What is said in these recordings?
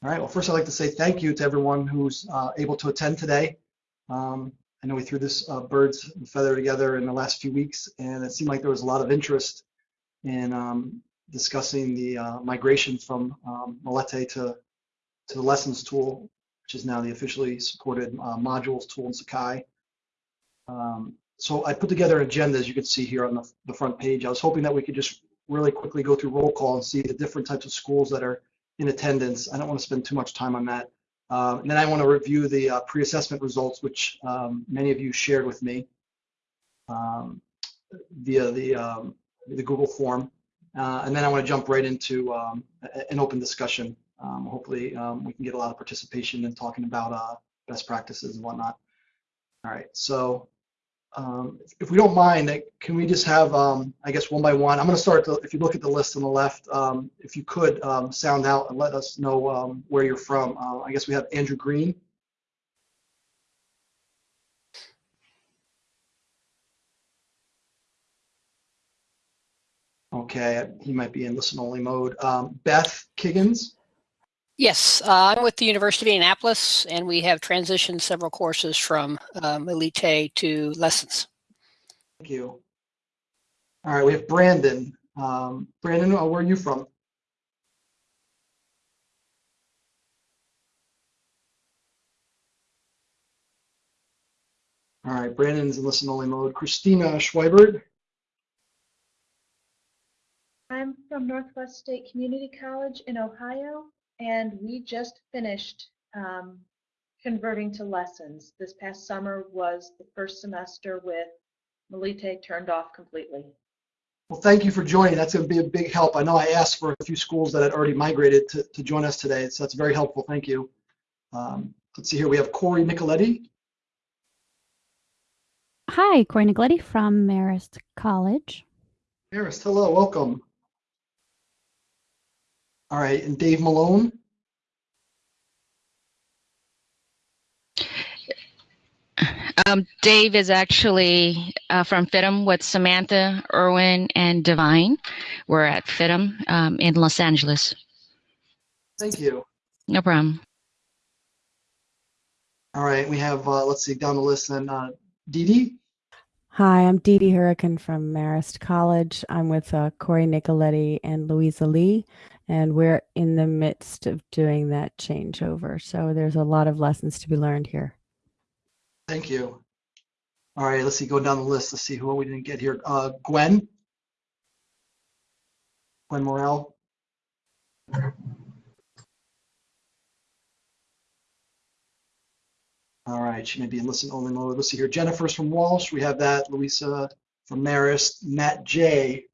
All right, well, first I'd like to say thank you to everyone who's uh, able to attend today. Um, I know we threw this uh, birds feather together in the last few weeks, and it seemed like there was a lot of interest in um, discussing the uh, migration from um, Melete to, to the lessons tool, which is now the officially supported uh, modules tool in Sakai. Um, so I put together an agenda, as you can see here on the, the front page. I was hoping that we could just really quickly go through roll call and see the different types of schools that are in attendance. I don't want to spend too much time on that. Uh, and then I want to review the uh, pre-assessment results, which um, many of you shared with me um, via the, um, the Google form. Uh, and then I want to jump right into um, an open discussion. Um, hopefully um, we can get a lot of participation in talking about uh, best practices and whatnot. All right, so um, if we don't mind, can we just have, um, I guess, one by one? I'm going to start, if you look at the list on the left, um, if you could um, sound out and let us know um, where you're from. Uh, I guess we have Andrew Green. Okay, he might be in listen-only mode. Um, Beth Kiggins. Yes, uh, I'm with the University of Indianapolis, and we have transitioned several courses from um, Melete to lessons. Thank you. All right, we have Brandon. Um, Brandon, uh, where are you from? All right, Brandon's in listen-only mode. Christina Schweibert. I'm from Northwest State Community College in Ohio, and we just finished um, converting to lessons. This past summer was the first semester with Melete turned off completely. Well, thank you for joining. That's going to be a big help. I know I asked for a few schools that had already migrated to, to join us today, so that's very helpful. Thank you. Um, let's see here. We have Corey Nicoletti. Hi, Corey Nicoletti from Marist College. Marist, hello, welcome. All right, and Dave Malone. Um, Dave is actually uh, from FITM with Samantha, Irwin, and Divine. We're at FITM um, in Los Angeles. Thank you. No problem. All right, we have, uh, let's see, down the list then, uh, Dee Dee. Hi, I'm Dee Dee Hurricane from Marist College. I'm with uh, Corey Nicoletti and Louisa Lee, and we're in the midst of doing that changeover. So there's a lot of lessons to be learned here. Thank you. All right, let's see, go down the list. Let's see who we didn't get here. Uh, Gwen. Gwen Morrell. All right, she may be in listen only mode. Let's see here. Jennifer's from Walsh. We have that. Louisa from Marist. Matt J.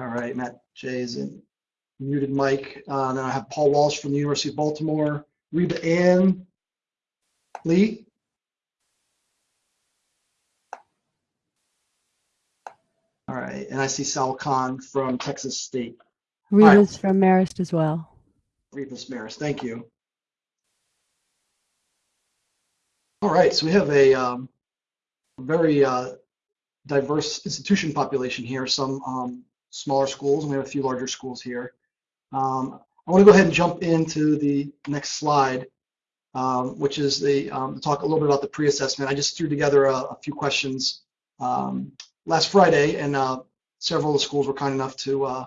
All right, Matt J is in muted mic. Uh, then I have Paul Walsh from the University of Baltimore. Reba Ann Lee. All right, and I see Sal Khan from Texas State. Reba's right. from Marist as well. Reba's Marist, thank you. All right, so we have a um, very uh, diverse institution population here, some um, smaller schools, and we have a few larger schools here. Um, I want to go ahead and jump into the next slide, um, which is the um, talk a little bit about the pre-assessment. I just threw together a, a few questions um, last Friday, and uh, several of the schools were kind enough to uh,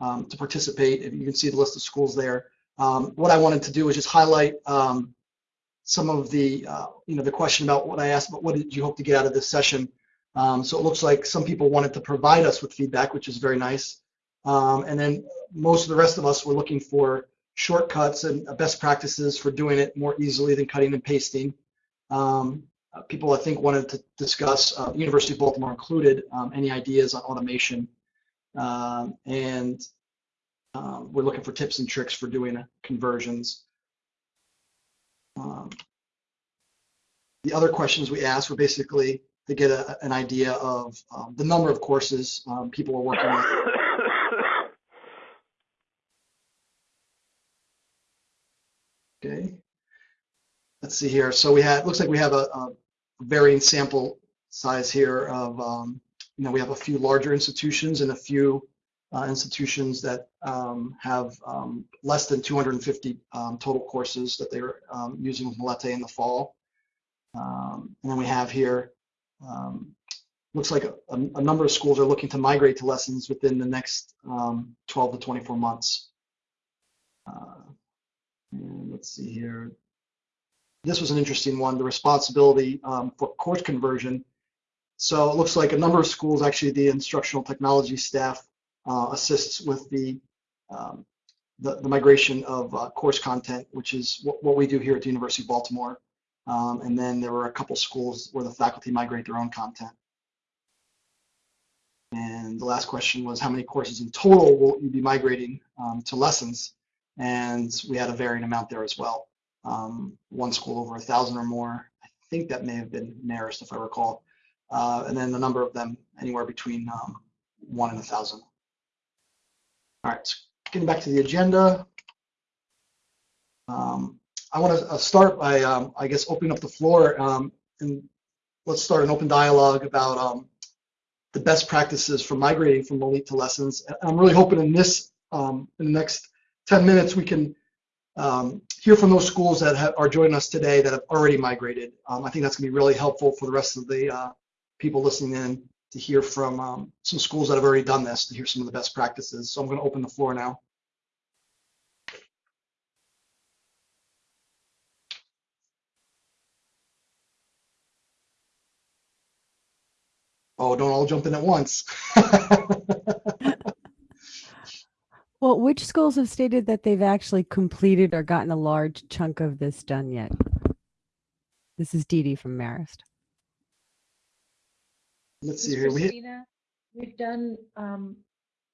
um, to participate. If you can see the list of schools there. What I wanted to do is just highlight some of the uh, you know the question about what I asked, but what did you hope to get out of this session? Um, so it looks like some people wanted to provide us with feedback, which is very nice. Um, and then most of the rest of us were looking for shortcuts and best practices for doing it more easily than cutting and pasting. Um, uh, people, I think, wanted to discuss, uh, University of Baltimore included, um, any ideas on automation. Um, and um, we're looking for tips and tricks for doing conversions. Um, the other questions we asked were basically to get a, an idea of um, the number of courses um, people are working with. Okay. Let's see here. So we had, looks like we have a, a varying sample size here of um, you know, we have a few larger institutions and a few uh, institutions that um, have um, less than 250 um, total courses that they're using with Melete in the fall. Um, and then we have here, um, looks like a, a, number of schools are looking to migrate to lessons within the next 12 to 24 months. Uh, let's see here. This was an interesting one, the responsibility for course conversion. So it looks like a number of schools, actually the instructional technology staff uh, assists with the, um, the, the migration of uh, course content, which is what, what, we do here at the University of Baltimore. Um, and then there were a couple schools where the faculty migrate their own content. And the last question was how many courses in total will you be migrating um, to lessons? And we had a varying amount there as well. Um, one school over a thousand or more. I think that may have been Marist if I recall. Uh, and then the number of them anywhere between um, one and a thousand. All right, so getting back to the agenda. Um, I want to uh, start by, um, I guess, opening up the floor um, and let's start an open dialogue about um, the best practices for migrating from Melete to Lessons. I'm really hoping in this, um, in the next 10 minutes, we can um, hear from those schools that have, are joining us today that have already migrated. I think that's going to be really helpful for the rest of the uh, people listening in to hear from um, some schools that have already done this, to hear some of the best practices. So I'm going to open the floor now. Oh, don't all jump in at once. well, which schools have stated that they've actually completed or gotten a large chunk of this done yet? This is Dee Dee from Marist let's see here. We, we've done um,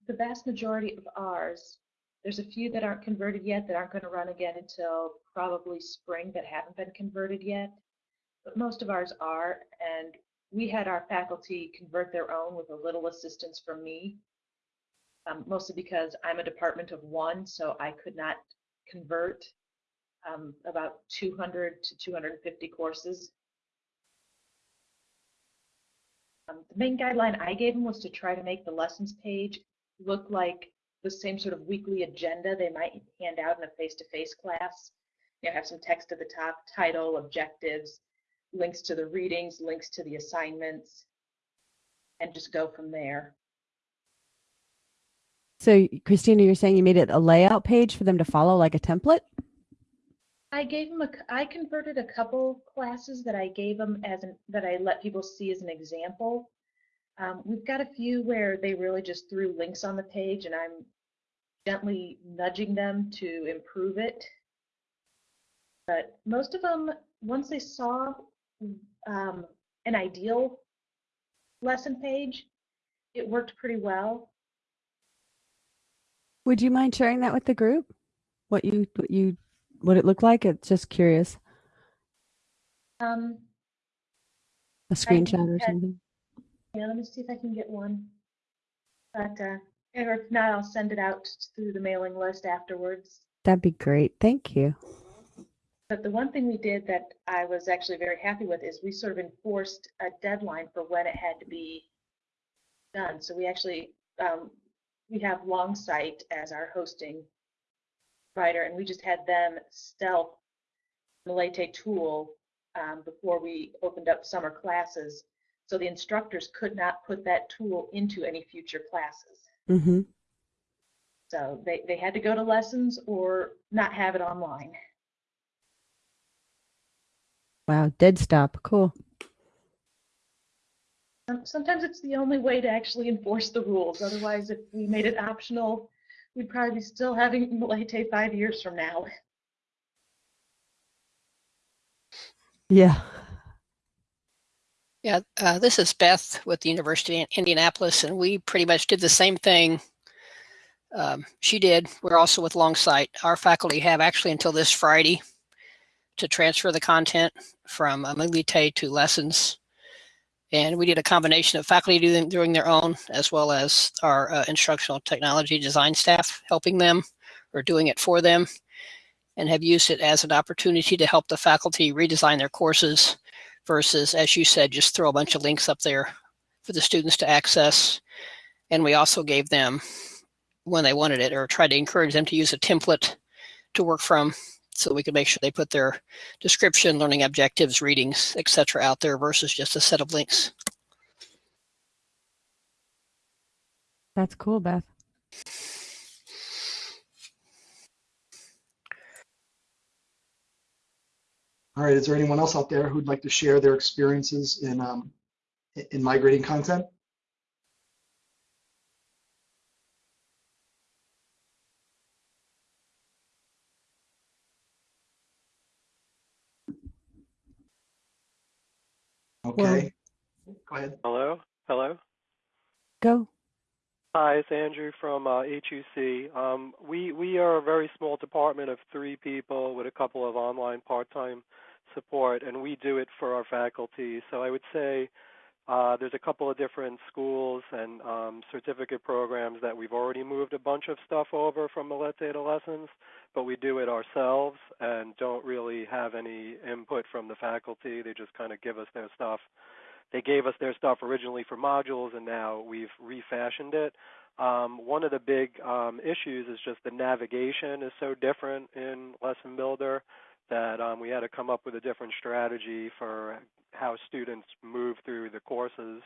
the vast majority of ours. There's a few that aren't converted yet that aren't going to run again until probably spring that haven't been converted yet. But most of ours are, and we had our faculty convert their own with a little assistance from me, um, mostly because I'm a department of one, so I could not convert um, about 200 to 250 courses Um, the main guideline I gave them was to try to make the lessons page look like the same sort of weekly agenda they might hand out in a face-to-face -face class. You know, have some text at the top, title, objectives, links to the readings, links to the assignments, and just go from there. So, Christina, you're saying you made it a layout page for them to follow like a template? I gave them a, I converted a couple classes that I gave them as an, that I let people see as an example. Um, we've got a few where they really just threw links on the page and I'm gently nudging them to improve it. But most of them, once they saw um, an ideal lesson page, it worked pretty well. Would you mind sharing that with the group? What you what you what it looked like? It's just curious. Um, a screenshot or something. Yeah, let me see if I can get one. But uh, if not, I'll send it out through the mailing list afterwards. That'd be great. Thank you. But the one thing we did that I was actually very happy with is we sort of enforced a deadline for when it had to be done. So we actually um, we have Longsight as our hosting provider, and we just had them stealth Melete tool um, before we opened up summer classes. So the instructors could not put that tool into any future classes. Mm-hmm. So they, they had to go to lessons or not have it online. Wow, dead stop. Cool. Sometimes it's the only way to actually enforce the rules. Otherwise, if we made it optional, we'd probably be still having Melete five years from now. Yeah. Yeah, uh, this is Beth with the University of Indianapolis, and we pretty much did the same thing um, she did. We're also with Longsight. Our faculty have actually until this Friday to transfer the content from uh, to lessons. And we did a combination of faculty doing, doing their own, as well as our uh, instructional technology design staff helping them or doing it for them, and have used it as an opportunity to help the faculty redesign their courses versus, as you said, just throw a bunch of links up there for the students to access. And we also gave them, when they wanted it, or tried to encourage them to use a template to work from so we could make sure they put their description, learning objectives, readings, etc. out there versus just a set of links. That's cool, Beth. All right, is there anyone else out there who'd like to share their experiences in um, in migrating content? Okay, go ahead. Hello? Hello? Go. Hi, it's Andrew from uh, HUC. Um, we we are a very small department of three people with a couple of online part-time support, and we do it for our faculty. So I would say uh, there's a couple of different schools and um, certificate programs that we've already moved a bunch of stuff over from Melete Data Lessons, but we do it ourselves and don't really have any input from the faculty. They just kind of give us their stuff they gave us their stuff originally for modules, and now we've refashioned it. Um, one of the big um, issues is just the navigation is so different in Lesson Builder that um, we had to come up with a different strategy for how students move through the courses.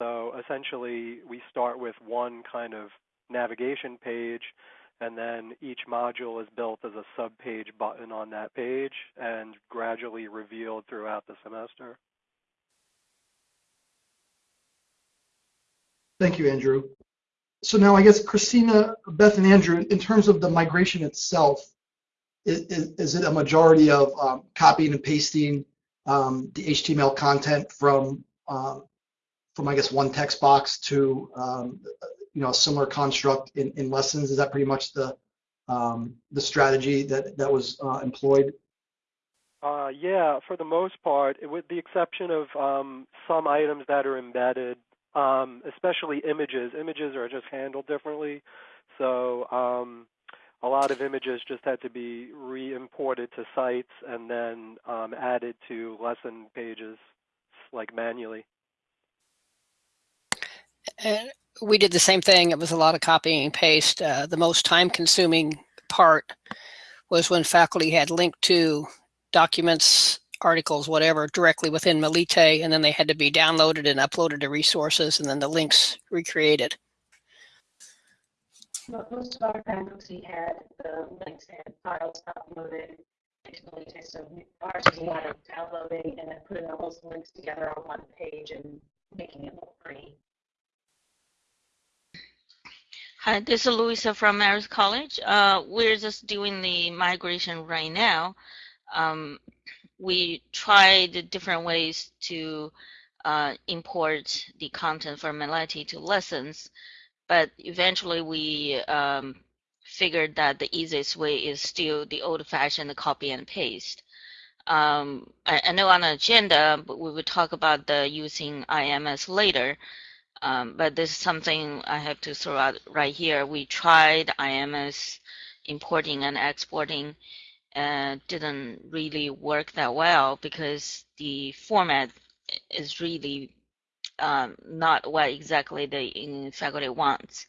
So essentially, we start with one kind of navigation page, and then each module is built as a sub-page button on that page and gradually revealed throughout the semester. Thank you, Andrew. So now I guess Christina, Beth, and Andrew, in terms of the migration itself, is, is, it a majority of um, copying and pasting um, the HTML content from um, from I guess one text box to um, you know a similar construct in, in lessons? Is that pretty much the um, the strategy that that was uh, employed? Uh, yeah, for the most part, with the exception of um, some items that are embedded especially images. Images are just handled differently. So a lot of images just had to be re-imported to sites and then um, added to lesson pages like manually. And we did the same thing. It was a lot of copying and paste. Uh, the most time consuming part was when faculty had linked to documents articles, whatever, directly within Melete, and then they had to be downloaded and uploaded to resources, and then the links recreated. Most of our faculty had the links and files uploaded so ours is a lot of downloading and then putting all those links together on one page and making it look pretty. Hi, this is Louisa from Marist College. Uh, we're just doing the migration right now. Um, we tried different ways to uh, import the content from Melete to lessons, but eventually we um, figured that the easiest way is still the old-fashioned copy and paste. Um, I, I, know on the agenda, but we will talk about the using IMS later. Um, but this is something I have to throw out right here. We tried IMS importing and exporting uh, didn't really work that well because the format is really um, not what exactly the faculty wants.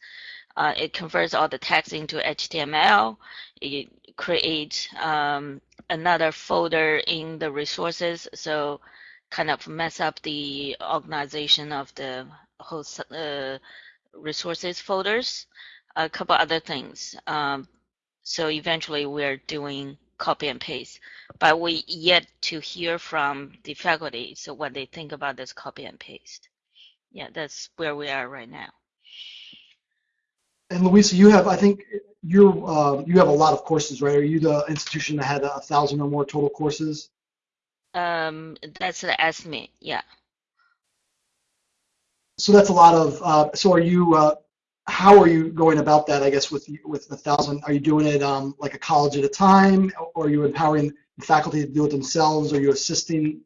Uh, it converts all the text into HTML. It creates um, another folder in the resources, so kind of mess up the organization of the whole uh, resources folders. A couple other things. Um, so eventually, we're doing copy and paste, but we yet to hear from the faculty, so what they think about this copy and paste. Yeah, that's where we are right now. And Louisa, you have, I think, you uh, you have a lot of courses, right? Are you the institution that had a thousand or more total courses? Um, that's the estimate, yeah. So that's a lot of. Uh, so are you? Uh, how are you going about that? I guess with with a thousand, are you doing it um, like a college at a time, or are you empowering the faculty to do it themselves? Are you assisting?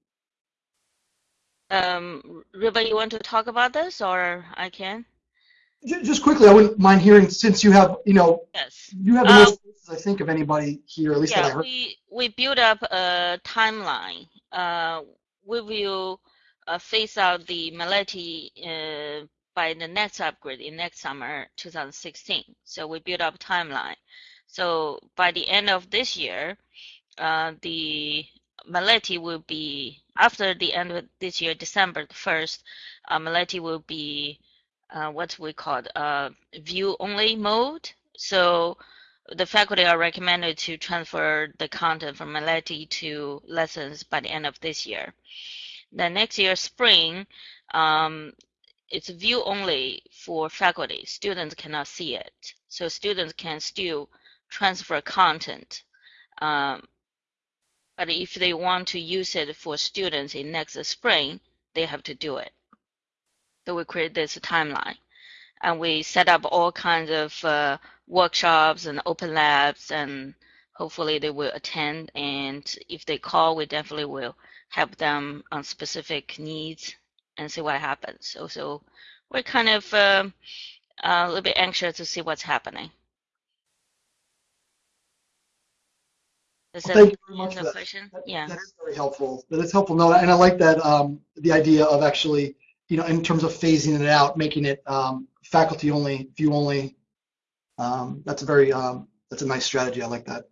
Um, Riva, you want to talk about this, or I can? Just quickly, I wouldn't mind hearing since you have, you know, yes. you have the um, most cases, I think, of anybody here, at least yeah, that I heard. we we build up a timeline. Uh, we will uh, phase out the Melete uh, by the next upgrade in next summer, 2016. So we build up a timeline. So by the end of this year, uh, the Melete will be after the end of this year, December 1st, uh, Melete will be uh, what we call uh, view only mode. So the faculty are recommended to transfer the content from Melete to lessons by the end of this year. The next year, spring, um, it's view only for faculty. Students cannot see it. So students can still transfer content. Um, but if they want to use it for students in next spring, they have to do it. So we create this timeline. And we set up all kinds of uh, workshops and open labs, and hopefully they will attend. And if they call, we definitely will help them on specific needs and see what happens. So, so we're kind of uh, a little bit anxious to see what's happening. Does Well, that thank you very much for the that. question? That- Yeah. That is very helpful. That is helpful. No, and I like that, um, the idea of actually, you know, in terms of phasing it out, making it, um, faculty only, view only. Um, that's a very, um, that's a nice strategy. I like that.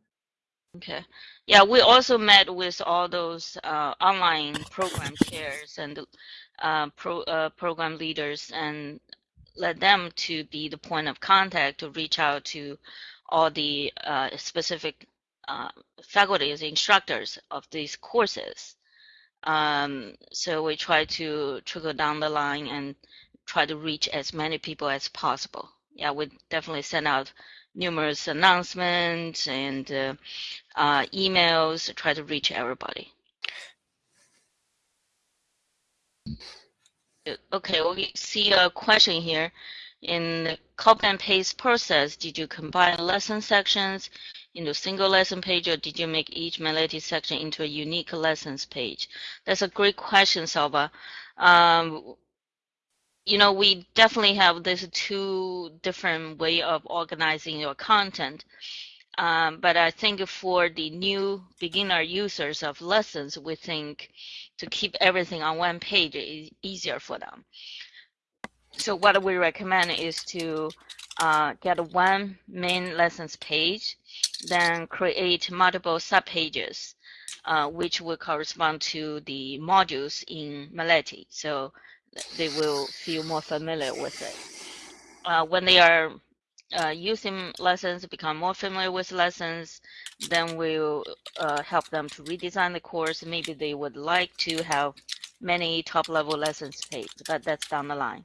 Okay. Yeah, we also met with all those uh, online program chairs and uh, pro, uh, program leaders and let them to be the point of contact to reach out to all the uh, specific uh, faculties, instructors of these courses. Um, so we try to trickle down the line and try to reach as many people as possible. Yeah, we definitely send out numerous announcements and uh, uh, emails to try to reach everybody. Uh, Okay, we see a question here. In the copy and paste process, did you combine lesson sections into a single lesson page or did you make each Melete section into a unique lessons page? That's a great question, Salwa. Um, you know, we definitely have this two different way of organizing your content. Um, but I think for the new beginner users of lessons, we think to keep everything on one page is easier for them. So what we recommend is to uh, get one main lessons page, then create multiple subpages, uh, which will correspond to the modules in Melete. So they will feel more familiar with it. Uh, when they are uh, using lessons, become more familiar with lessons, then we'll uh, help them to redesign the course. Maybe they would like to have many top level lessons page, but that's down the line.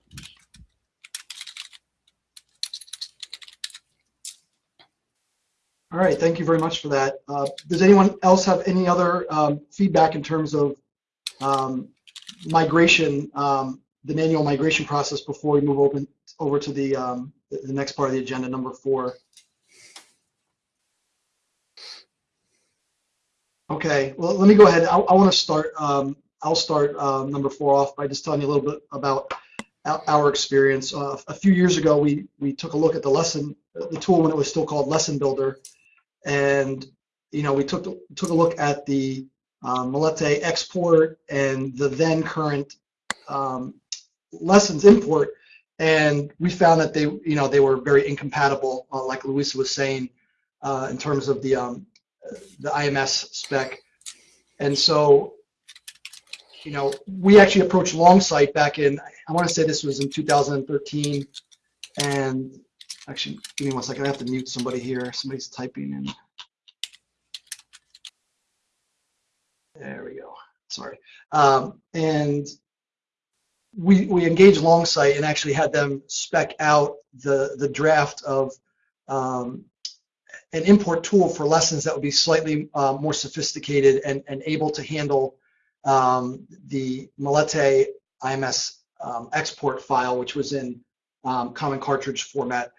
All right, thank you very much for that. Uh, does anyone else have any other um, feedback in terms of um, migration, um, the manual migration process before we move open over to the um, the next part of the agenda, number four? Okay, well, let me go ahead. I, I want to start. Um, I'll start um, number four off by just telling you a little bit about our, our experience. Uh, a few years ago, we we took a look at the lesson, the tool when it was still called Lesson Builder, and you know we took took a look at the um, Melete export and the then current um, lessons import, and we found that they you know they were very incompatible, uh, like Louisa was saying, uh, in terms of the um, the IMS spec, and so you know we actually approached Longsight back in I want to say this was in 2013, and actually give me one second I have to mute somebody here. Somebody's typing in. There we go. Sorry. Um, and we we engaged Longsight and actually had them spec out the the draft of um, an import tool for lessons that would be slightly uh, more sophisticated and, and able to handle um, the Melete IMS um, export file, which was in um, common cartridge format.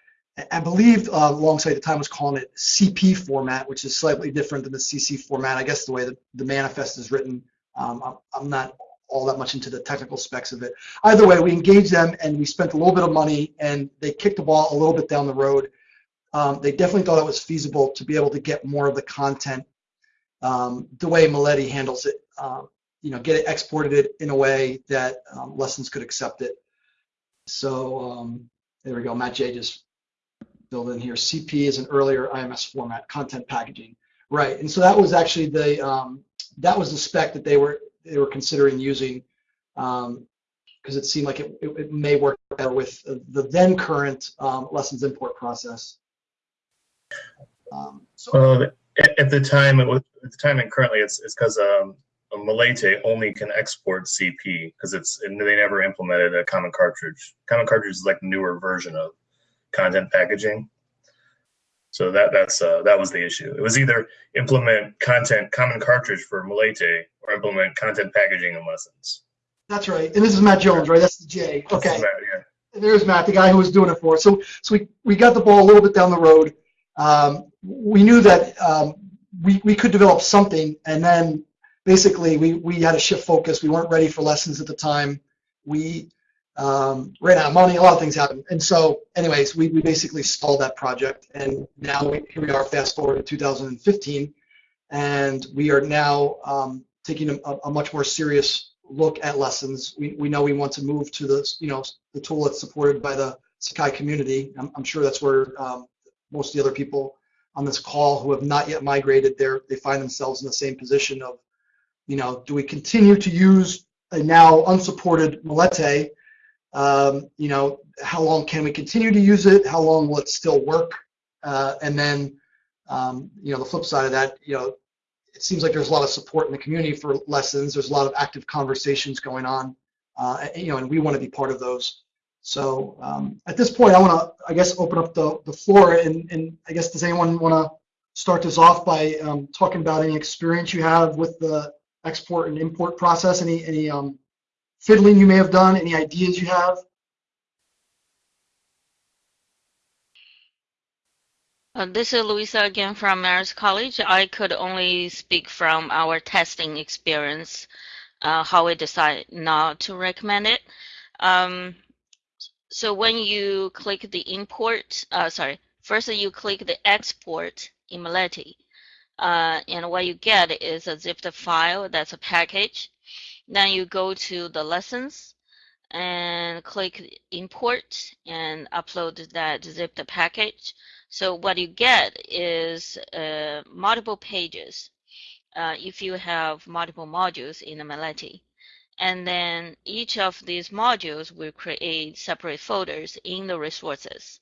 I believe uh, the time was calling it CP format, which is slightly different than the CC format. I guess the way the, the manifest is written, um, I'm, I'm not all that much into the technical specs of it. Either way, we engaged them and we spent a little bit of money and they kicked the ball a little bit down the road. Um, they definitely thought it was feasible to be able to get more of the content um, the way Melete handles it. Um, you know, get it exported it in a way that um, lessons could accept it. So um, there we go. Matt J just filled in here. CP is an earlier IMS format, content packaging. Right, and so that was actually the um, that was the spec that they were they were considering using because um, it seemed like it, it, it, may work better with the then current um, lessons import process. Um, so well, at, at, the time, it was, at the time and currently, it's it's because um, Melete only can export CP because it's they never implemented a common cartridge. Common cartridge is like newer version of content packaging. So that that's uh, that was the issue. It was either implement content common cartridge for Melete or implement content packaging in lessons. That's right. And this is Matt Jones, right? That's the J. Okay. Matt, yeah. There's Matt, the guy who was doing it for us. So so we, we got the ball a little bit down the road. Um, we knew that um, we, we could develop something and then basically we, we had to shift focus. We weren't ready for lessons at the time. We um, ran out of money, a lot of things happened. And so anyways, we, we basically stalled that project and now we, here we are fast forward to 2015 and we are now um, taking a, a, much more serious look at lessons. We, we know we want to move to the, you know, the tool that's supported by the Sakai community. I'm, I'm sure that's where um, most of the other people on this call who have not yet migrated there, they find themselves in the same position of, you know, do we continue to use a now unsupported Melete? Um, you know, how long can we continue to use it? How long will it still work? Uh, and then, um, you know, the flip side of that, you know, it seems like there's a lot of support in the community for lessons. There's a lot of active conversations going on, uh, you know, and we want to be part of those. So um, at this point, I want to, I guess, open up the, the floor. And, and I guess, does anyone want to start this off by um, talking about any experience you have with the export and import process? Any, any um, fiddling you may have done? Any ideas you have? Uh, this is Louisa again from Marist College. I could only speak from our testing experience, uh, how we decide not to recommend it. Um, so when you click the import, uh, sorry, first you click the export in Melete, uh, and what you get is a zipped file that's a package. Then you go to the lessons and click import and upload that zipped package. So what you get is uh, multiple pages uh, if you have multiple modules in the Melete. And then each of these modules will create separate folders in the resources.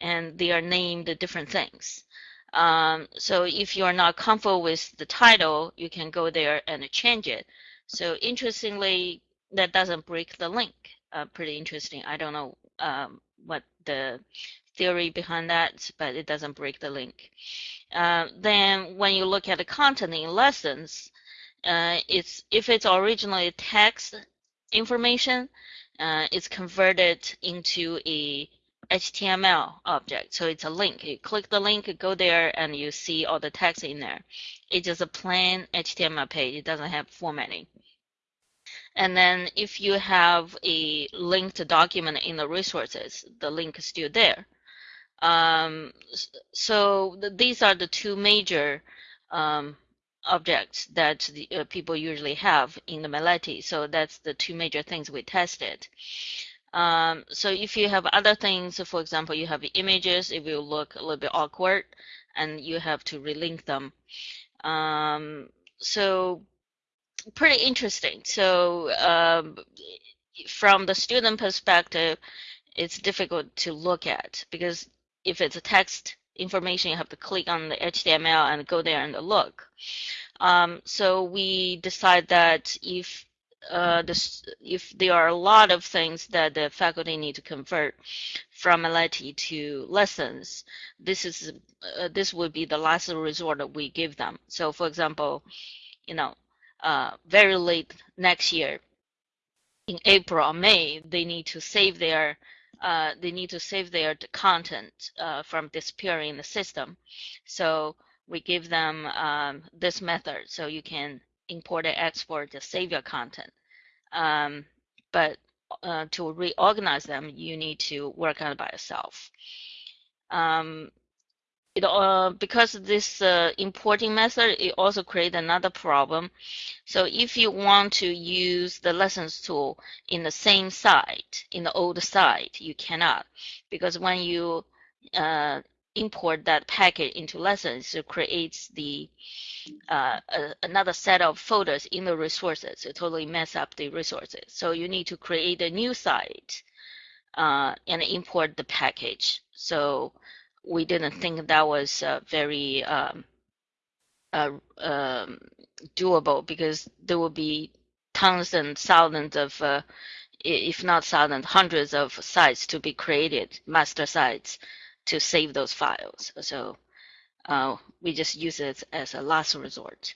And they are named different things. Um, so if you are not comfortable with the title, you can go there and change it. So interestingly, that doesn't break the link. Uh, pretty interesting. I don't know um, what the theory behind that, but it doesn't break the link. Uh, then when you look at the content in lessons, uh, it's if it's originally text information, uh, it's converted into a HTML object. So it's a link. You click the link, go there, and you see all the text in there. It's just a plain HTML page. It doesn't have formatting. And then if you have a linked document in the resources, the link is still there. Um, so th these are the two major um, objects that the, uh, people usually have in the Melete. So that's the two major things we tested. Um, so if you have other things, for example, you have images, it will look a little bit awkward and you have to relink them. Um, so pretty interesting. So um, from the student perspective, it's difficult to look at because if it's a text information, you have to click on the HTML and go there and look. Um, so we decide that if uh, if there are a lot of things that the faculty need to convert from Melete to lessons, this is uh, this would be the last resort that we give them. So, for example, you know, uh, very late next year, in April or May, they need to save their uh, they need to save their content uh, from disappearing in the system. So we give them um, this method so you can import and export to save your content. Um, but uh, to reorganize them, you need to work on it by yourself. Um, it uh, because of this uh, importing method, it also creates another problem. So if you want to use the lessons tool in the same site, in the old site, you cannot, because when you uh, import that packet into lessons, it creates the uh, a, another set of folders in the resources. It totally mess up the resources. So you need to create a new site uh, and import the package. So we didn't think that was uh, very um, uh, um, doable because there will be tons and thousands of, uh, if not thousands, hundreds of sites to be created, master sites, to save those files. So uh, we just use it as a last resort.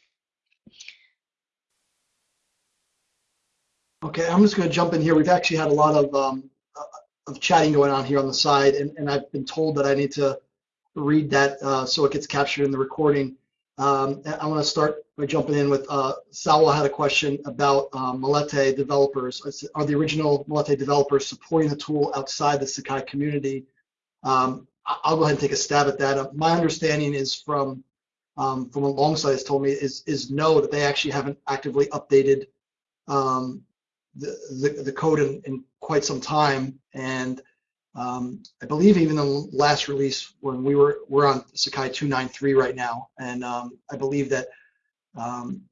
Okay, I'm just going to jump in here. We've actually had a lot of um, uh, of chatting going on here on the side, and, and I've been told that I need to read that uh, so it gets captured in the recording. Um, I want to start by jumping in with uh, Salwa had a question about um, Melete developers. Are the original Melete developers supporting the tool outside the Sakai community? Um, I'll go ahead and take a stab at that. Uh, my understanding is from um, from what Longsight has told me is is no that they actually haven't actively updated um, the, the, the code in, in quite some time. And um, I believe even the last release when we were we're on Sakai 293 right now, and um, I believe that um,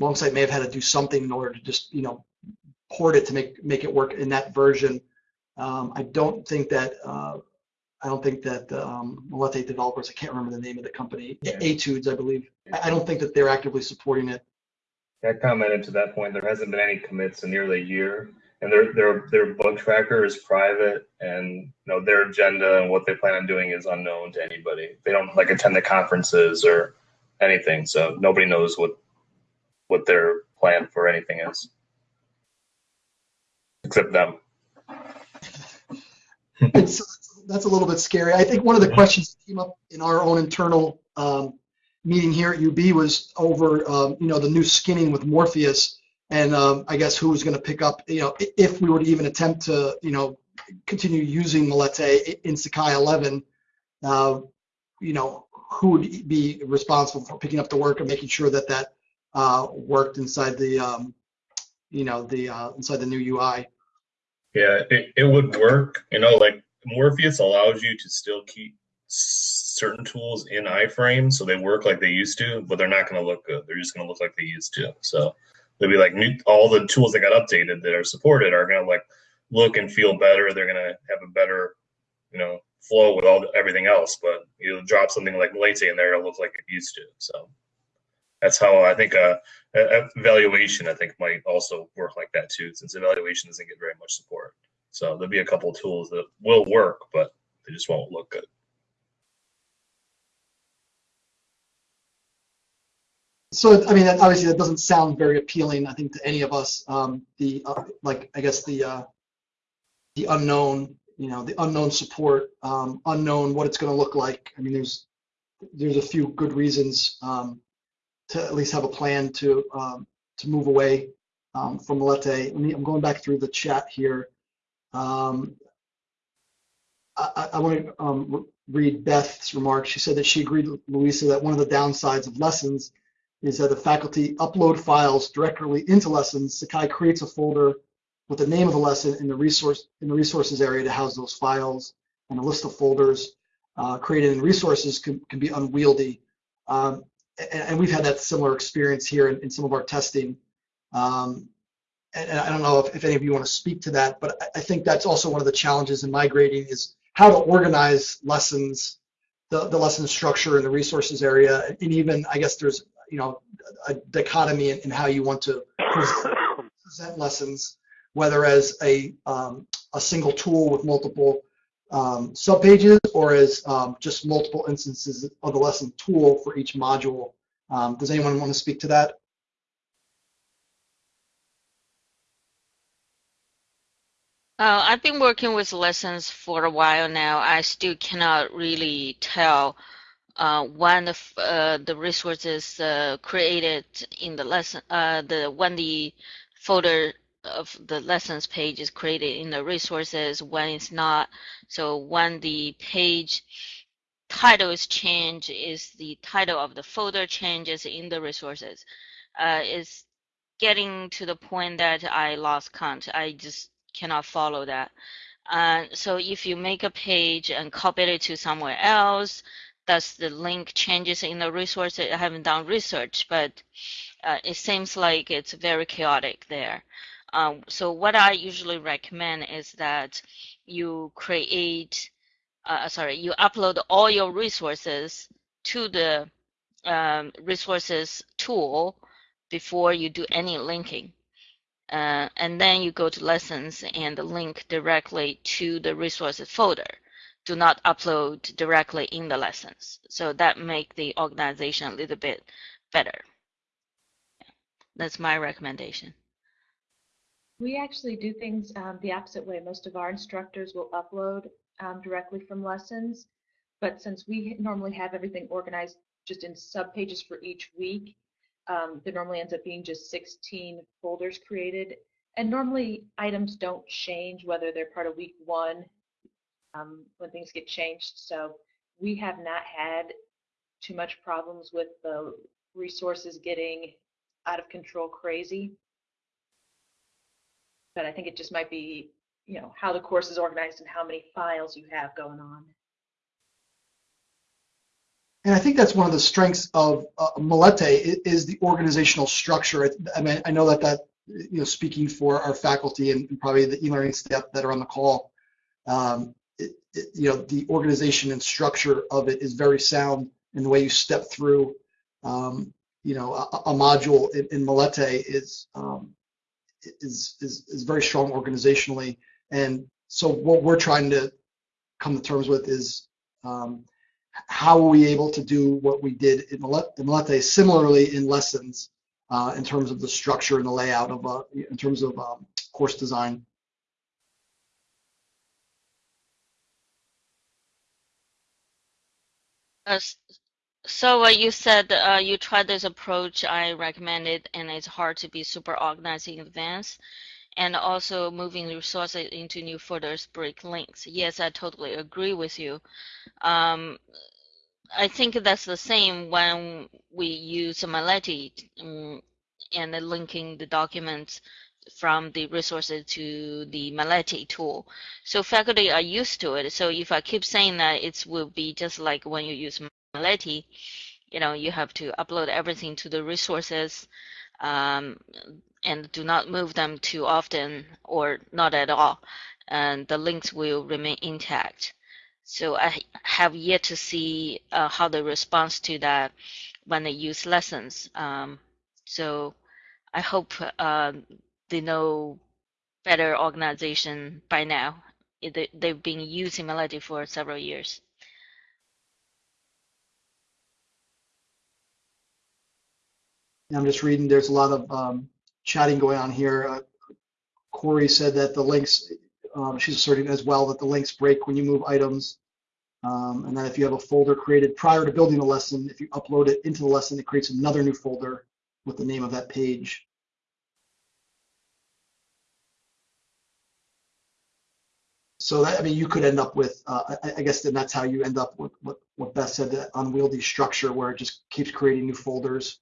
Longsight may have had to do something in order to just you know port it to make make it work in that version. Um, I don't think that uh, I don't think that the um, Melete developers, I can't remember the name of the company, Yeah. Etudes, I believe. I I don't think that they're actively supporting it. I commented to that point. There hasn't been any commits in nearly a year, and their their their bug tracker is private, and you know their agenda and what they plan on doing is unknown to anybody. They don't like attend the conferences or anything, so nobody knows what what their plan for anything is, except them. It's, that's a little bit scary. I think one of the questions that came up in our own internal um, meeting here at UB was over, um, you know, the new skinning with Morpheus, and um, I guess who was going to pick up, you know, if we were to even attempt to, you know, continue using Melete i- in Sakai 11, uh, you know, who would be responsible for picking up the work and making sure that that uh, worked inside the, um, you know, the uh, inside the new UI. Yeah, it, it would work. You know, like Morpheus allows you to still keep certain tools in iframe so they work like they used to, but they're not going to look good. They're just going to look like they used to. So they'll be like new, all the tools that got updated that are supported are going to like look and feel better. They're going to have a better, you know, flow with all everything else. But you drop something like Melete in there, it'll look like it used to. So that's how I think uh, evaluation I think might also work like that too, since evaluation doesn't get very much support. So there'll be a couple of tools that will work, but they just won't look good. So, I mean, obviously that doesn't sound very appealing, I think, to any of us. Um, the, uh, like, I guess the, uh, the unknown, you know, the unknown support, um, unknown what it's going to look like. I mean, there's, there's a few good reasons, um, to at least have a plan to, um, to move away, um, from Melete. Let me, I'm going back through the chat here. Um, I, I, want to, um, read Beth's remarks. She said that she agreed with Louisa that one of the downsides of lessons is that the faculty upload files directly into lessons. Sakai creates a folder with the name of the lesson in the resource in the resources area to house those files, and a list of folders uh, created in resources can, can be unwieldy. Um, and, and we've had that similar experience here in, in some of our testing. Um, and, I don't know if, if any of you want to speak to that, but I, I think that's also one of the challenges in migrating is how to organize lessons, the, the lesson structure in the resources area, and even I guess there's you know a dichotomy in, in how you want to present, present lessons, whether as a um, a single tool with multiple um, subpages or as um, just multiple instances of the lesson tool for each module. Um, does anyone want to speak to that? Uh, I've been working with lessons for a while now. I still cannot really tell uh, when the, uh, the resources uh, created in the lesson, uh, the when the folder of the lessons page is created in the resources, when it's not. So when the page title is changed is the title of the folder changes in the resources. Uh, it's getting to the point that I lost count. I just cannot follow that. Uh, so if you make a page and copy it to somewhere else, does the link changes in the resource? I haven't done research, but uh, it seems like it's very chaotic there. Um, so what I usually recommend is that you create, uh, sorry, you upload all your resources to the um, resources tool before you do any linking. Uh, and then you go to lessons and link directly to the resources folder. Do not upload directly in the lessons. So that make the organization a little bit better. That's my recommendation. We actually do things um, the opposite way. Most of our instructors will upload um, directly from lessons, but since we normally have everything organized just in sub pages for each week, um, there normally ends up being just 16 folders created. And normally items don't change whether they're part of week one um, when things get changed. So we have not had too much problems with the resources getting out of control crazy. But I think it just might be, you know, how the course is organized and how many files you have going on. And I think that's one of the strengths of uh, is the organizational structure. I mean, I know that that, you know, speaking for our faculty and probably the e-learning staff that are on the call, um, it, it, you know, the organization and structure of it is very sound in the way you step through, um, you know, a, a module in, in is, um, is, is, is very strong organizationally. And so what we're trying to come to terms with is, um, how were we able to do what we did in Melete similarly in lessons uh, in terms of the structure and the layout of, uh, in terms of um, course design. Uh, so what you said, uh, you tried this approach, I recommend it, and it's hard to be super organized in advance. And also moving resources into new folders break links. Yes, I totally agree with you. Um, I think that's the same when we use Melete um, and linking the documents from the resources to the Melete tool. So faculty are used to it. So if I keep saying that, it will be just like when you use Melete, you know, you have to upload everything to the resources um, and do not move them too often or not at all. And the links will remain intact. So I have yet to see uh, how the response to that when they use lessons. Um, so I hope uh, they know better organization by now. They've been using Melete for several years. I'm just reading, there's a lot of um, chatting going on here. Uh, Corey said that the links um, she's asserting as well that the links break when you move items. Um, and then if you have a folder created prior to building the lesson, if you upload it into the lesson, it creates another new folder with the name of that page. So that, I mean, you could end up with, uh, I, I, guess then that's how you end up with what, what Beth said, that unwieldy structure where it just keeps creating new folders.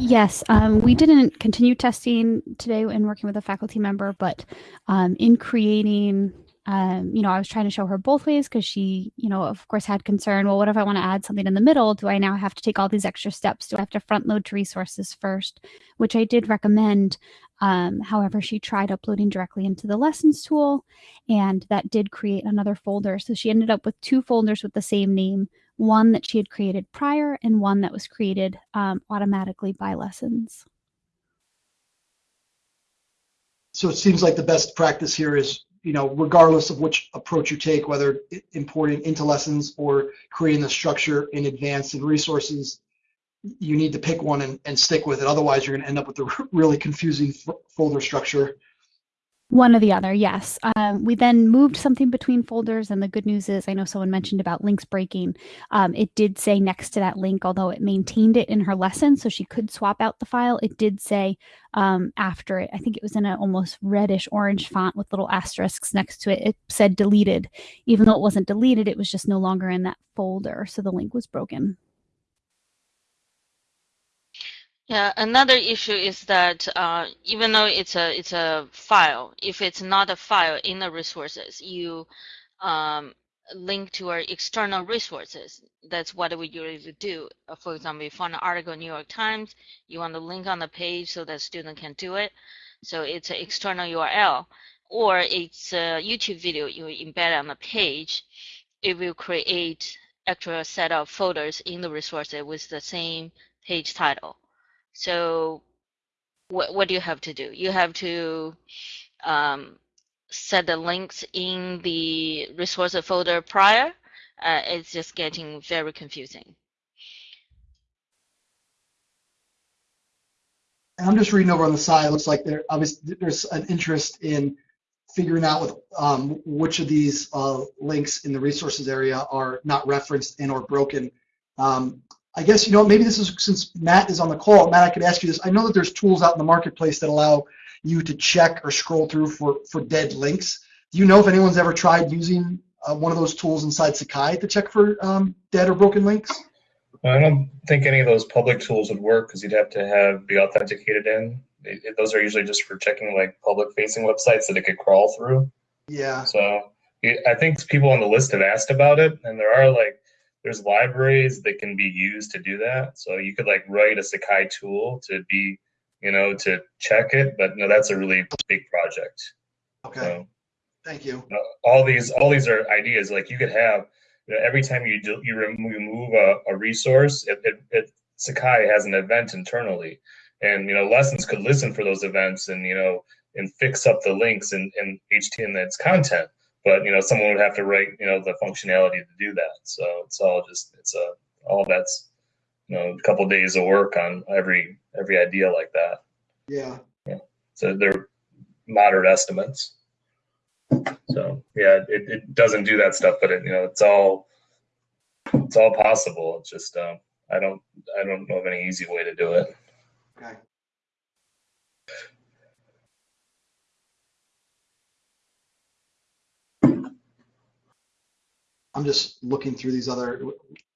Yes, um, we didn't continue testing today and working with a faculty member, but um, in creating, um, you know, I was trying to show her both ways because she, you know, of course had concern. Well, what if I want to add something in the middle? Do I now have to take all these extra steps? Do I have to front load to resources first? Which I did recommend. Um, however, she tried uploading directly into the lessons tool and that did create another folder. So she ended up with two folders with the same name, one that she had created prior and one that was created um, automatically by lessons. So it seems like the best practice here is, you know, regardless of which approach you take, whether importing into lessons or creating the structure in advance and resources, you need to pick one and, and stick with it. Otherwise, you're going to end up with a really confusing folder structure. One or the other, yes. Um, we then moved something between folders, and the good news is I know someone mentioned about links breaking. Um, it did say next to that link, although it maintained it in her lesson, so she could swap out the file. It did say um, after it, I think it was in an almost reddish orange font with little asterisks next to it. It said deleted. Even though it wasn't deleted, it was just no longer in that folder, so the link was broken. Yeah, another issue is that uh, even though it's a it's a file, if it's not a file in the resources, you um, link to our external resources. That's what we usually do. For example, if you find an article in New York Times, you want to link on the page so that student can do it. So it's an external URL, or it's a YouTube video you embed on the page. It will create actual set of folders in the resources with the same page title. So what, what do you have to do? You have to um, set the links in the resource folder prior. Uh, it's just getting very confusing. I'm just reading over on the side. It looks like there obviously there's an interest in figuring out with um, which of these uh, links in the resources area are not referenced and or broken. Um, I guess, you know, maybe this is since Matt is on the call, Matt, I could ask you this. I know that there's tools out in the marketplace that allow you to check or scroll through for, for dead links. Do you know if anyone's ever tried using uh, one of those tools inside Sakai to check for um, dead or broken links? I don't think any of those public tools would work because you'd have to have be authenticated in. It, it, those are usually just for checking like public facing websites that it could crawl through. Yeah. So I think people on the list have asked about it, and there are like there's libraries that can be used to do that. So you could like write a Sakai tool to be, you know, to check it, but no, that's a really big project. Okay. So, Thank you. know, all these, all these are ideas. Like you could have, you know, every time you do, you remove a, a resource, it, it, it Sakai has an event internally, and you know, lessons could listen for those events and you know, and fix up the links and and HTML its content but you know someone would have to write you know the functionality to do that. So it's all just it's a all that's you know a couple days of work on every every idea like that. Yeah. Yeah. So they're moderate estimates. So yeah it, it doesn't do that stuff but it you know it's all it's all possible. It's just uh, i don't i don't know of any easy way to do it. Okay I'm just looking through these other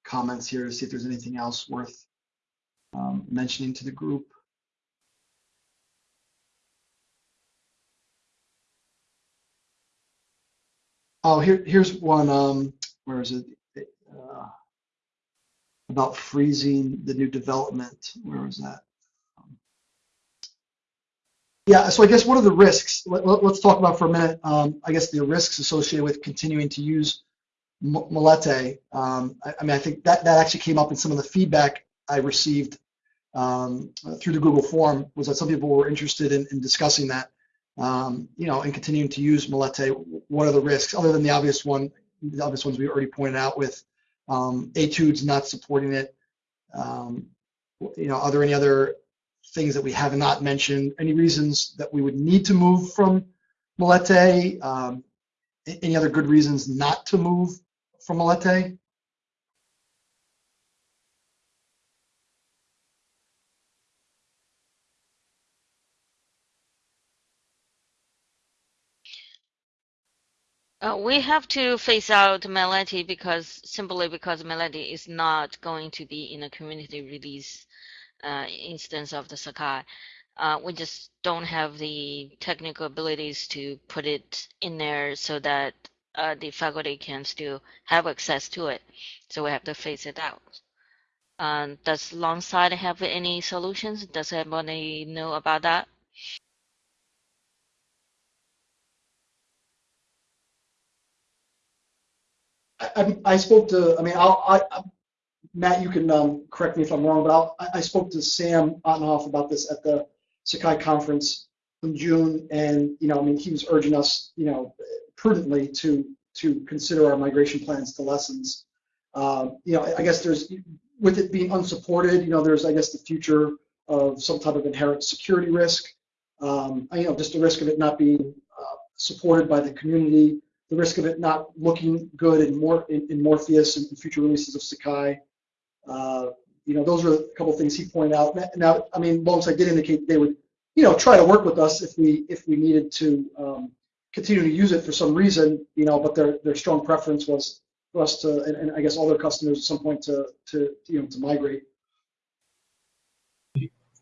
comments here to see if there's anything else worth um, mentioning to the group. Oh, here, here's one. Um, where is it? Uh, about freezing the new development. Where was that? Yeah, so I guess what are the risks? Let, us let, talk about for a minute. Um, I guess the risks associated with continuing to use Melete. Um, I, I, mean, I think that, that actually came up in some of the feedback I received um, through the Google form was that some people were interested in, in discussing that, um, you know, and continuing to use Melete. What are the risks other than the obvious one, the obvious ones we already pointed out with um, Etudes not supporting it? Um, you know, are there any other things that we have not mentioned? Any reasons that we would need to move from Melete? Um, any other good reasons not to move Uh, we have to phase out Melete because simply because Melete is not going to be in a community release uh, instance of the Sakai. Uh, we just don't have the technical abilities to put it in there so that uh, the faculty can still have access to it. So we have to phase it out. Um, does Longsight have any solutions? Does anybody know about that? I, I, spoke to, I mean, I'll, I, Matt, you can um, correct me if I'm wrong, but I'll, I spoke to Sam Ottenhoff about this at the Sakai conference in June, and you know, I mean, he was urging us, you know, prudently to to consider our migration plans to lessons. Uh, you know, I guess there's with it being unsupported, you know, there's I guess the future of some type of inherent security risk. Um, you know, just the risk of it not being supported by the community, the risk of it not looking good in more in, in Morpheus and future releases of Sakai. Uh, you know, those are a couple of things he pointed out. Now, I mean, Longsight did indicate they would, you know, try to work with us if we if we needed to um, continue to use it for some reason, you know, but their their strong preference was for us to, and, and I guess all their customers at some point to to you know to migrate.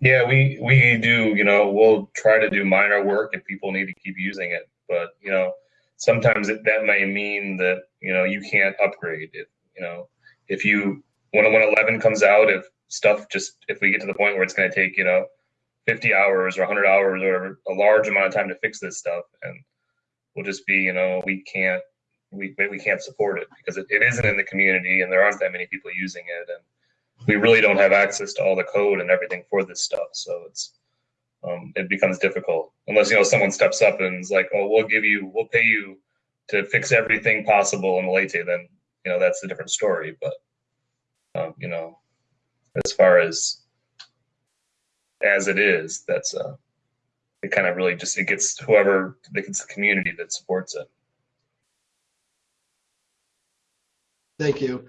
Yeah, we we do. You know, we'll try to do minor work if people need to keep using it, but you know, sometimes it, that may mean that you know you can't upgrade it. You know, if you when when 11 comes out, if stuff just if we get to the point where it's going to take you know 50 hours or 100 hours or a large amount of time to fix this stuff, and we'll just be you know we can't we we can't support it because it, it isn't in the community and there aren't that many people using it and we really don't have access to all the code and everything for this stuff. So it's um, it becomes difficult unless you know someone steps up and is like, "Oh, we'll give you, we'll pay you to fix everything possible in Melete." Then you know that's a different story. But um, you know, as far as as it is, that's uh, it kind of really just it gets whoever it gets the community that supports it. Thank you.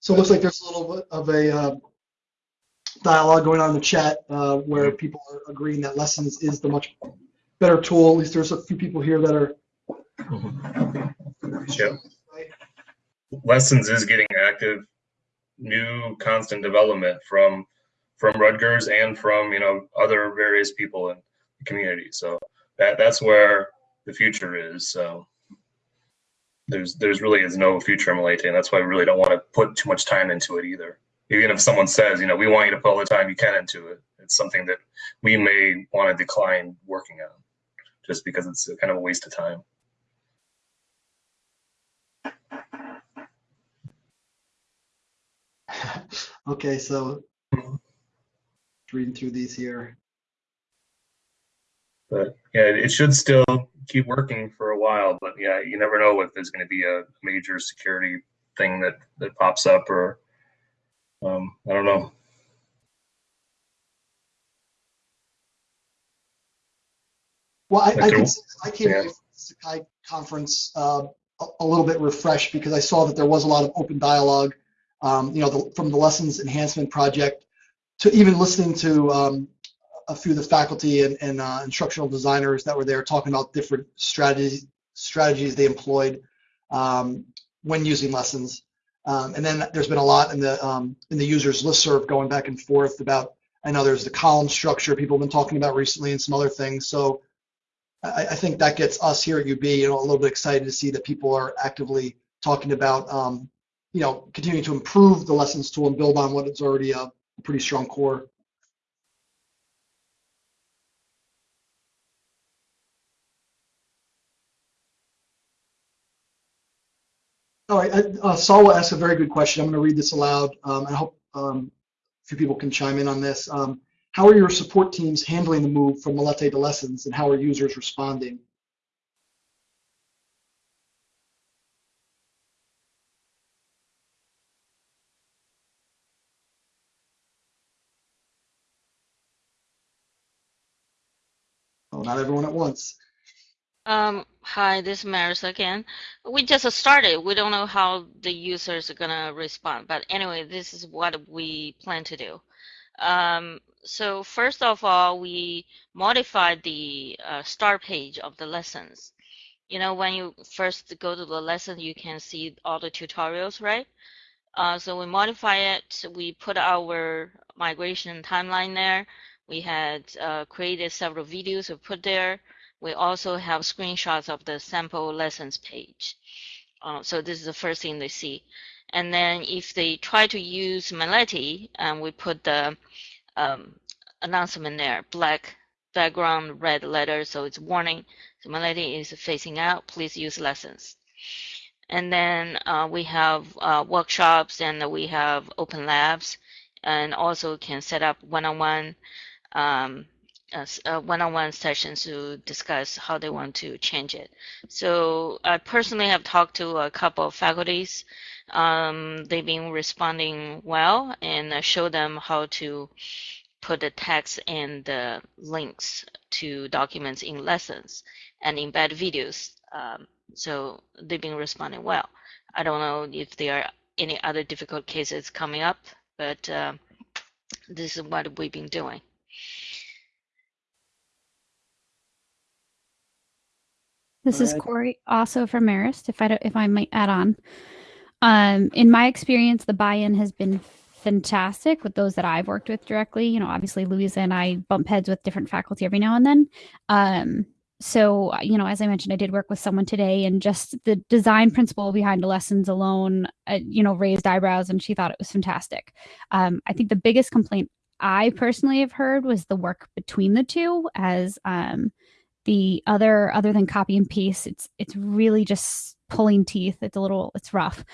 So it looks like there's a little bit of a uh, dialogue going on in the chat uh, where people are agreeing that Lessons is the much better tool. At least there's a few people here that are. Yep. Lessons is getting active, new constant development from from Rutgers and from you know other various people the community. So that that's where the future is. So there's there's really is no future in Melete, and that's why we really don't want to put too much time into it either. Even if someone says, you know, we want you to put all the time you can into it, it's something that we may want to decline working on, just because it's kind of a waste of time. okay, so reading through these here. But yeah, it should still keep working for a while. But yeah, you never know if there's going to be a major security thing that that pops up, or um, I don't know. Well, I, I, I came yeah. away from the Sakai conference uh, a, a, little bit refreshed because I saw that there was a lot of open dialogue. Um, you know, the, from the lessons enhancement project to even listening to um, a few of the faculty and, and uh, instructional designers that were there talking about different strategies strategies they employed um, when using lessons. Um, and then there's been a lot in the um, in the users listserv going back and forth about. I know there's the column structure people have been talking about recently and some other things. So I, I think that gets us here at UB, you know, a little bit excited to see that people are actively talking about, um, you know, continuing to improve the lessons tool and build on what is already a pretty strong core. All right, uh, Salwa asked a very good question. I'm going to read this aloud. Um, I hope um, a few people can chime in on this. Um, how are your support teams handling the move from Melete to Lessons, and how are users responding? Oh, not everyone at once. Um, hi, this is Marist again. We just started. We don't know how the users are gonna respond, but anyway, this is what we plan to do. Um, so first of all, we modified the uh, start page of the lessons. You know, when you first go to the lesson, you can see all the tutorials, right? Uh, so we modify it. We put our migration timeline there. We had uh, created several videos we put there. We also have screenshots of the sample lessons page. Uh, so this is the first thing they see. And then if they try to use Melete, and we put the um, announcement there, black background, red letter, so it's warning. So Melete is facing out, please use lessons. And then uh, we have uh, workshops and we have open labs and also can set up one-on-one um, one-on-one sessions to discuss how they want to change it. So I personally have talked to a couple of faculties. Um, they've been responding well and I show them how to put the text and the links to documents in lessons. and embed videos. Um, so they've been responding well. I don't know if there are any other difficult cases coming up, but uh, this is what we've been doing. This All is right. Corey, also from Marist. If I don't, if I might add on, um, in my experience, the buy-in has been fantastic with those that I've worked with directly. You know, obviously Louisa and I bump heads with different faculty every now and then. Um, so you know, as I mentioned, I did work with someone today, and just the design principle behind the lessons alone, uh, you know, raised eyebrows, and she thought it was fantastic. Um, I think the biggest complaint I personally have heard was the work between the two, as um, the other other than copy and paste it's it's really just pulling teeth. It's a little it's rough.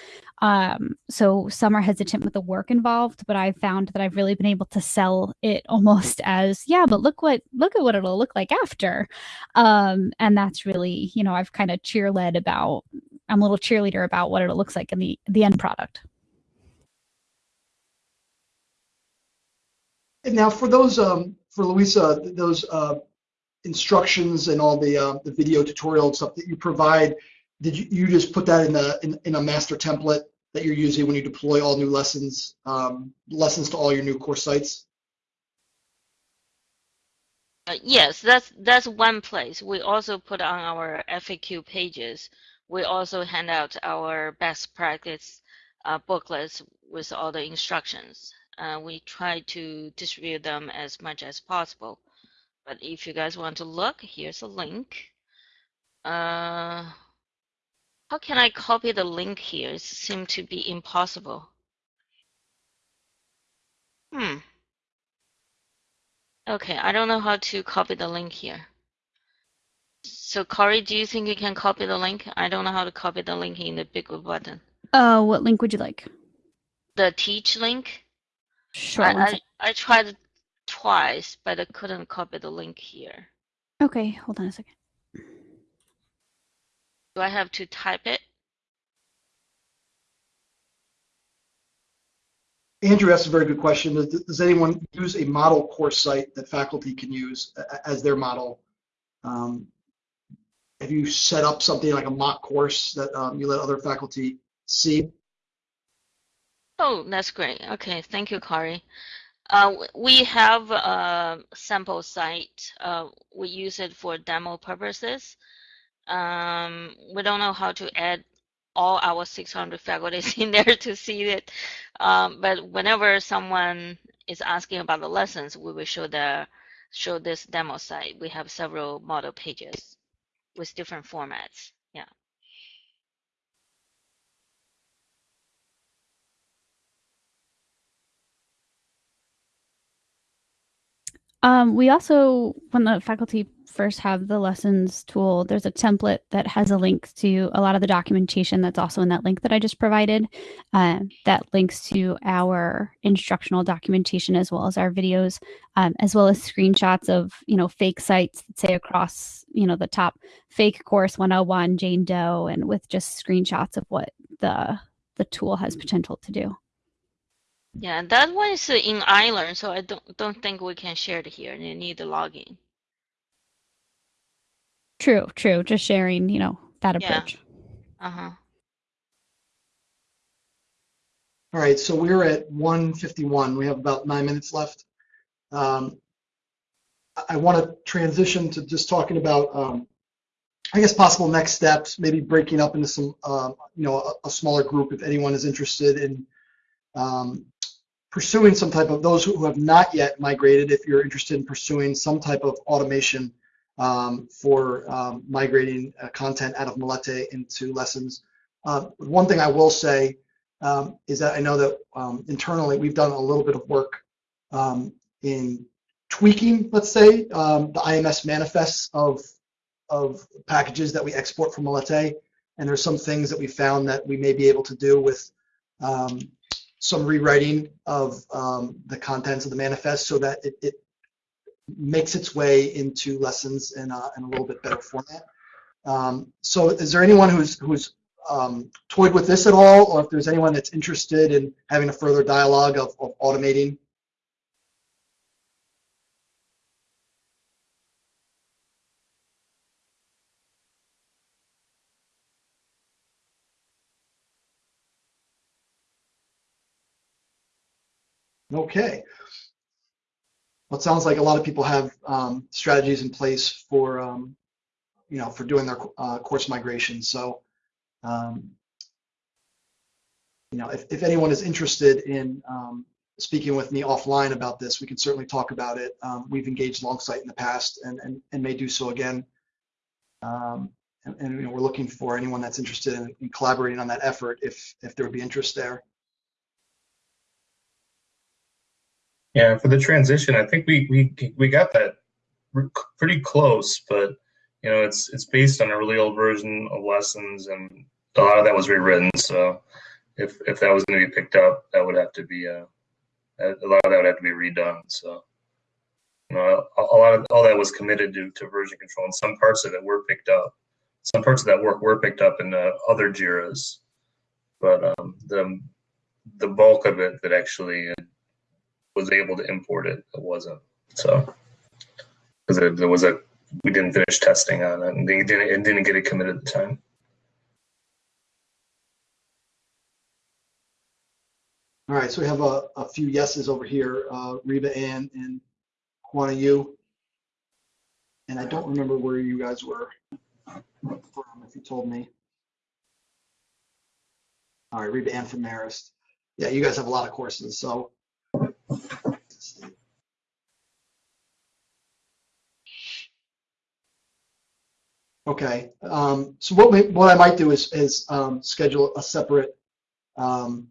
Um so some are hesitant with the work involved but i've found that i've really been able to sell it almost as yeah but look what look at what it'll look like after. Um and that's really you know i've kind of cheer led about i'm a little cheerleader about what it looks like in the the end product. And now for those, um, for Louisa, those uh, instructions and all the uh, the video tutorial stuff that you provide, did you, you just put that in a in, in a master template that you're using when you deploy all new lessons um, lessons to all your new course sites? Uh, yes, that's that's one place. We also put on our FAQ pages. We also hand out our best practice uh, booklets with all the instructions. Uh, we try to distribute them as much as possible. But if you guys want to look, here's a link. Uh, how can I copy the link here? It seems to be impossible. Hmm. Okay, I don't know how to copy the link here. So Corey, do you think you can copy the link? I don't know how to copy the link in the big button. uh what link would you like The teach link? sure I, I. I tried twice, but I couldn't copy the link here. okay hold on a second Do I have to type it? Andrew asked a very good question. Does, does anyone use a model course site that faculty can use as their model? Um, have you set up something like a mock course that um, you let other faculty see? Oh, that's great. Okay, thank you, Corey. Uh, we have a sample site. Uh, we use it for demo purposes. Um, we don't know how to add all our 600 faculties in there to see it. Um, but whenever someone is asking about the lessons, we will show the show this demo site. We have several model pages with different formats. Yeah. Um, we also, when the faculty first have the lessons tool, there's a template that has a link to a lot of the documentation that's also in that link that I just provided. Uh, that links to our instructional documentation as well as our videos, um, as well as screenshots of you know fake sites that say across you know the top fake course 101 Jane Doe, and with just screenshots of what the the tool has potential to do. Yeah, that one is uh, in iLearn, so I don't don't think we can share it here. You need the login. True, true. Just sharing, you know, that approach. Yeah. approach. Uh-huh. All right, so we're at 151. We have about nine minutes left. Um, I- I want to transition to just talking about, um, I guess, possible next steps, maybe breaking up into some, um, you know, a, a smaller group if anyone is interested in um, pursuing some type of, those who have not yet migrated, if you're interested in pursuing some type of automation um, for um, migrating uh, content out of Melete into lessons. Uh, one thing I will say um, is that I know that um, internally we've done a little bit of work um, in tweaking, let's say, um, the IMS manifests of of packages that we export from Melete, and there's some things that we found that we may be able to do with um, some rewriting of um, the contents of the manifest so that it, it makes its way into lessons in a, in a little bit better format. Um, so is there anyone who's who's um, toyed with this at all, or if there's anyone that's interested in having a further dialogue of, of automating? Okay. Well, it sounds like a lot of people have um, strategies in place for, um, you know, for doing their uh, course migration. So, um, you know, if, if anyone is interested in um, speaking with me offline about this, we can certainly talk about it. Um, we've engaged Longsight in the past and, and, and may do so again. Um, and, and you know, we're looking for anyone that's interested in, in collaborating on that effort if, if there would be interest there. Yeah, for the transition, I think we we we got that pretty close, but you know, it's it's based on a really old version of lessons, and a lot of that was rewritten. So, if if that was going to be picked up, that would have to be uh, a lot of that would have to be redone. So, you know, a, a lot of all that was committed to to version control, and some parts of it were picked up. Some parts of that work were picked up in the other JIRAs, but um, the the bulk of it that actually was able to import it. It wasn't. So because there was a we didn't finish testing on it, and they didn't it didn't get it committed at the time. All right, so we have a, a few yeses over here, uh, Reba Ann and Juana Yu. And I don't remember where you guys were from, if you told me. All right, Reba Ann from Marist. Yeah, you guys have a lot of courses, so Okay, um, so what we, what I might do is is um, schedule a separate, um,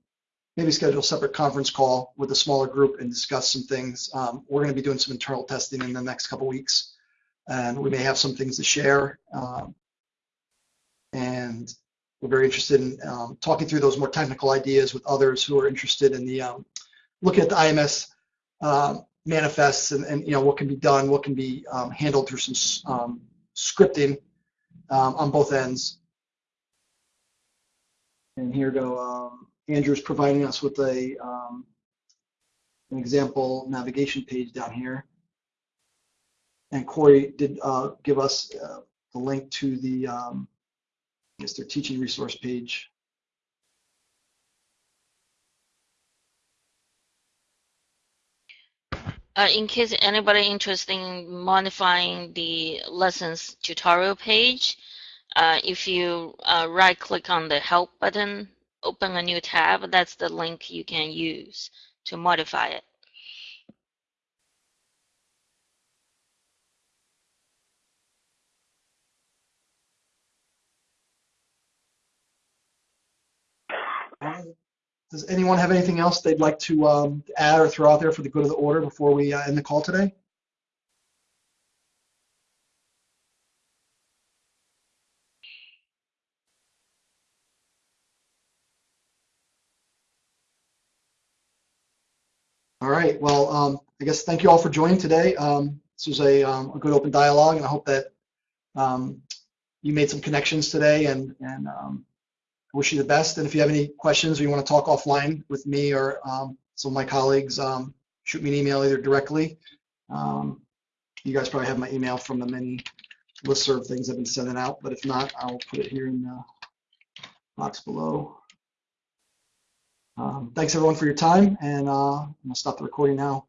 maybe schedule a separate conference call with a smaller group and discuss some things. Um, we're going to be doing some internal testing in the next couple weeks, and we may have some things to share. Um, and we're very interested in um, talking through those more technical ideas with others who are interested in the looking at the IMS manifests and, and you know what can be done, what can be handled through some scripting um, on both ends. And here go, um, Andrew's providing us with a um, an example navigation page down here. And Corey did uh, give us uh, the link to the, um, I guess their teaching resource page. Uh, in case anybody interested in modifying the lessons tutorial page, uh, if you uh, right click on the help button, open a new tab, that's the link you can use to modify it. Does anyone have anything else they'd like to um, add or throw out there for the good of the order before we uh, end the call today? All right. Well, um, I guess thank you all for joining today. Um, this was a, um, a, good open dialogue, and I hope that um, you made some connections today and, and wish you the best. And if you have any questions or you want to talk offline with me or um, some of my colleagues, um, shoot me an email either directly. Um, you guys probably have my email from the many listserv things I've been sending out, but if not, I'll put it here in the box below. Um, thanks everyone for your time, and uh, I'm gonna stop the recording now.